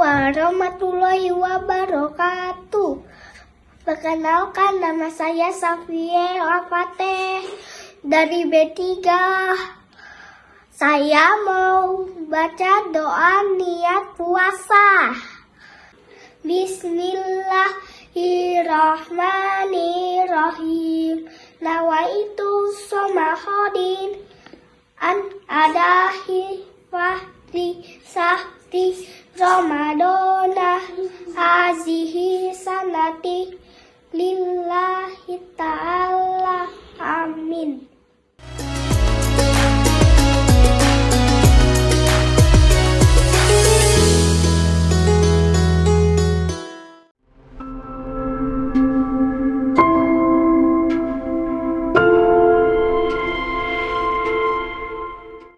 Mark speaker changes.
Speaker 1: warahmatullahi wabarakatuh. Perkenalkan nama saya Safie Afate dari B3. Saya mau baca doa niat puasa. Bismillahirrahmanirrahim. Nawaitu somahodin an adahi fahri sahti Ramadana hazihi sanati lillahi